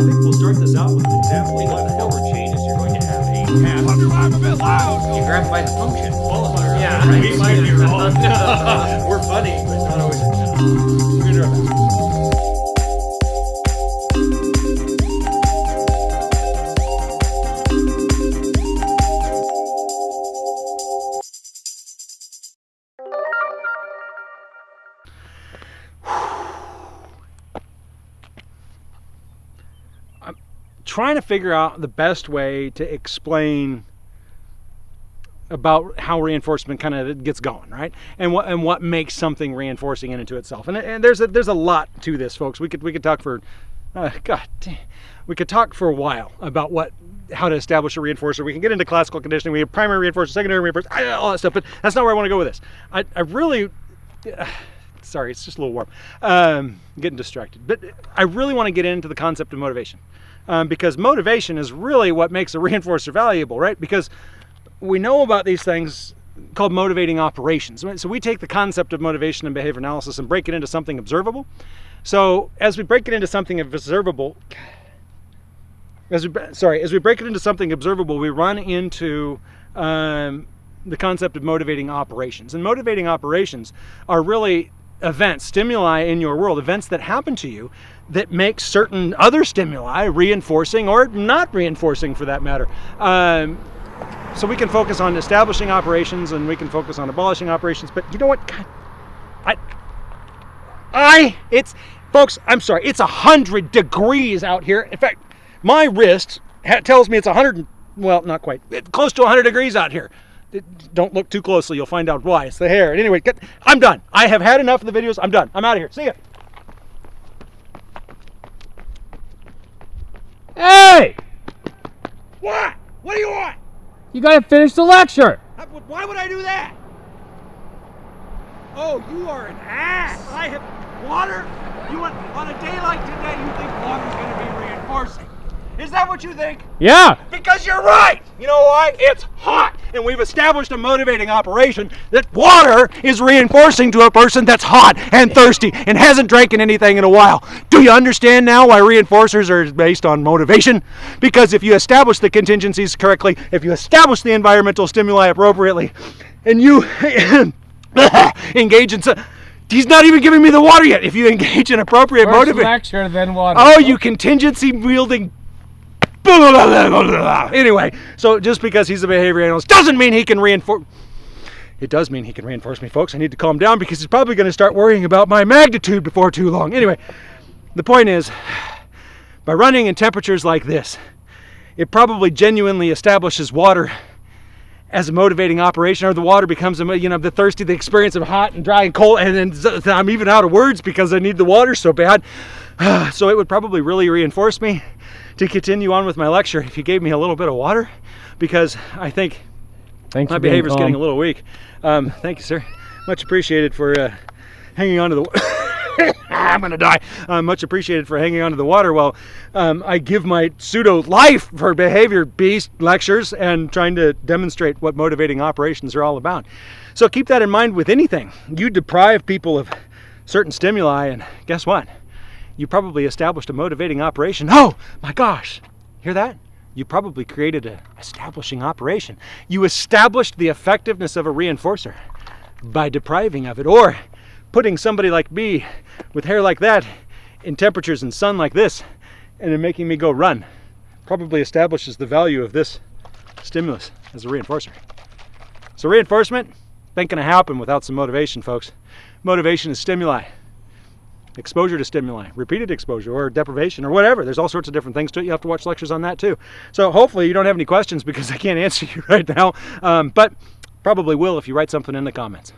think we'll start this out with an example what the hell changes. You're going to have a. I'm a bit loud. You grab by the function. Hunter, Yeah, We might be wrong. We're funny, but not always. Trying to figure out the best way to explain about how reinforcement kind of gets going, right? And what and what makes something reinforcing in and itself. And, and there's a there's a lot to this, folks. We could we could talk for uh, God, damn. we could talk for a while about what how to establish a reinforcer. We can get into classical conditioning. We have primary reinforcer, secondary reinforcer, all that stuff. But that's not where I want to go with this. I I really. sorry, it's just a little warm. Um, getting distracted. But I really want to get into the concept of motivation. Um, because motivation is really what makes a reinforcer valuable, right? Because we know about these things called motivating operations. So we take the concept of motivation and behavior analysis and break it into something observable. So as we break it into something observable, as we sorry, as we break it into something observable, we run into um, the concept of motivating operations. And motivating operations are really events, stimuli in your world, events that happen to you that make certain other stimuli reinforcing or not reinforcing for that matter. Um, so we can focus on establishing operations and we can focus on abolishing operations. But you know what? God, I, I, it's, folks, I'm sorry, it's a hundred degrees out here. In fact, my wrist tells me it's a hundred, well, not quite, close to 100 degrees out here. Don't look too closely. You'll find out why. It's the hair. Anyway, get, I'm done. I have had enough of the videos. I'm done. I'm out of here. See ya. Hey! What? What do you want? You gotta finish the lecture! Why would I do that? Oh, you are an ass. I have water. You want on a day like today? You think water's going to be reinforcing? Is that what you think? Yeah! Because you're right. You know why? It's hot, and we've established a motivating operation that water is reinforcing to a person that's hot and thirsty and hasn't drinking anything in a while. Do you understand now why reinforcers are based on motivation? Because if you establish the contingencies correctly, if you establish the environmental stimuli appropriately, and you engage in so, he's not even giving me the water yet. If you engage in appropriate motivation, then water. oh, you contingency wielding. Anyway, so just because he's a behavior analyst doesn't mean he can reinforce. It does mean he can reinforce me, folks. I need to calm down because he's probably going to start worrying about my magnitude before too long. Anyway, the point is, by running in temperatures like this, it probably genuinely establishes water as a motivating operation, or the water becomes, a, you know, the thirsty, the experience of hot and dry and cold, and then I'm even out of words because I need the water so bad. So it would probably really reinforce me to continue on with my lecture if you gave me a little bit of water, because I think Thanks my behavior is getting a little weak. Um, thank you, sir. Much appreciated for uh, hanging on to the. I'm gonna die. Uh, much appreciated for hanging on to the water while um, I give my pseudo life for behavior beast lectures and trying to demonstrate what motivating operations are all about. So keep that in mind with anything. You deprive people of certain stimuli, and guess what? You probably established a motivating operation. Oh my gosh, hear that? you probably created a establishing operation. You established the effectiveness of a reinforcer by depriving of it or putting somebody like me with hair like that in temperatures and sun like this and then making me go run. Probably establishes the value of this stimulus as a reinforcer. So reinforcement ain't gonna happen without some motivation, folks. Motivation is stimuli exposure to stimuli, repeated exposure or deprivation or whatever. There's all sorts of different things to it. You have to watch lectures on that too. So hopefully you don't have any questions because I can't answer you right now, um, but probably will if you write something in the comments.